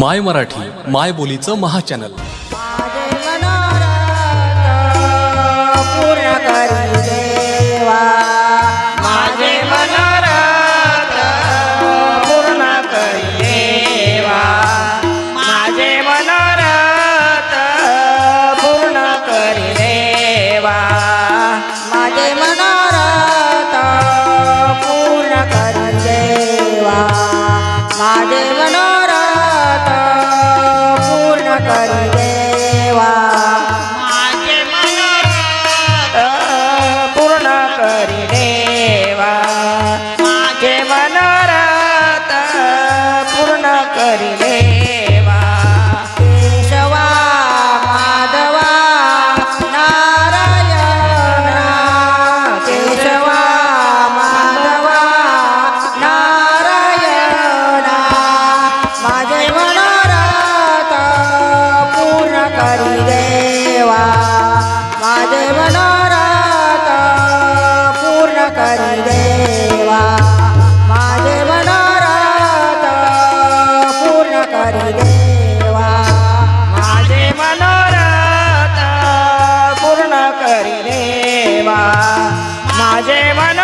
माय मराठी माय बोलीचं महाचॅनल. करिले हरी देवा. माझे मन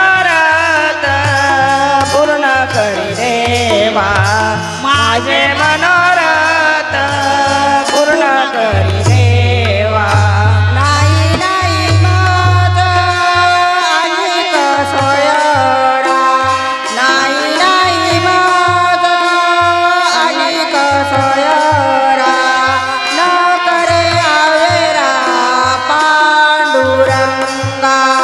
な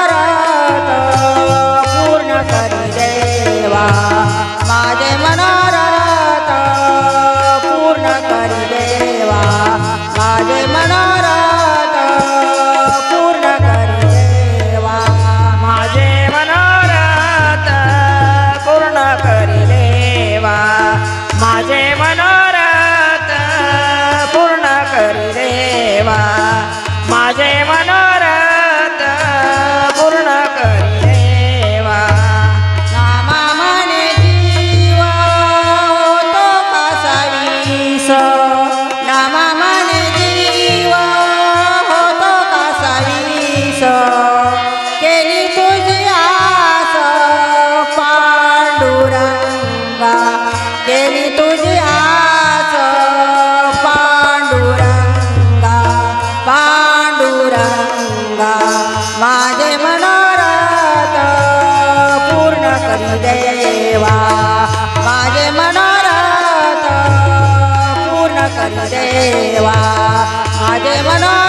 Nana. देवा. माझे मनो